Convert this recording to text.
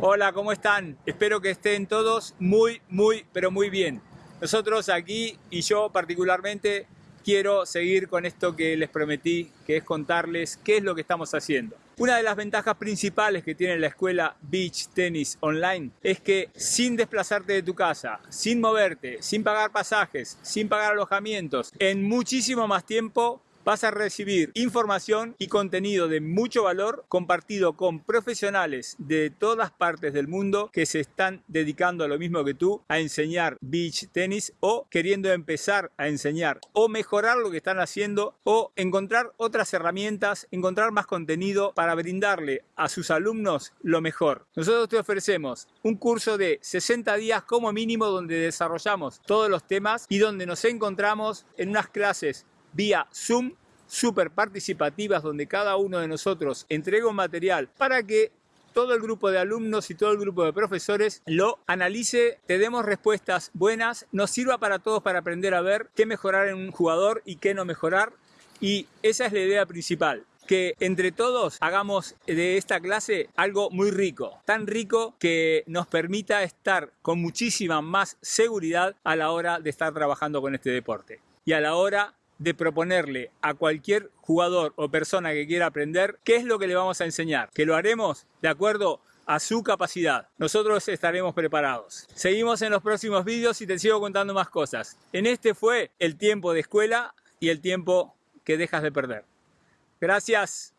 Hola, ¿cómo están? Espero que estén todos muy, muy, pero muy bien. Nosotros aquí y yo particularmente quiero seguir con esto que les prometí, que es contarles qué es lo que estamos haciendo. Una de las ventajas principales que tiene la escuela Beach Tennis Online es que sin desplazarte de tu casa, sin moverte, sin pagar pasajes, sin pagar alojamientos, en muchísimo más tiempo vas a recibir información y contenido de mucho valor compartido con profesionales de todas partes del mundo que se están dedicando a lo mismo que tú a enseñar beach tenis o queriendo empezar a enseñar o mejorar lo que están haciendo o encontrar otras herramientas, encontrar más contenido para brindarle a sus alumnos lo mejor. Nosotros te ofrecemos un curso de 60 días como mínimo donde desarrollamos todos los temas y donde nos encontramos en unas clases vía Zoom súper participativas donde cada uno de nosotros entrega un material para que todo el grupo de alumnos y todo el grupo de profesores lo analice, te demos respuestas buenas, nos sirva para todos para aprender a ver qué mejorar en un jugador y qué no mejorar. Y esa es la idea principal, que entre todos hagamos de esta clase algo muy rico, tan rico que nos permita estar con muchísima más seguridad a la hora de estar trabajando con este deporte y a la hora de proponerle a cualquier jugador o persona que quiera aprender qué es lo que le vamos a enseñar, que lo haremos de acuerdo a su capacidad. Nosotros estaremos preparados. Seguimos en los próximos vídeos y te sigo contando más cosas. En este fue el tiempo de escuela y el tiempo que dejas de perder. Gracias.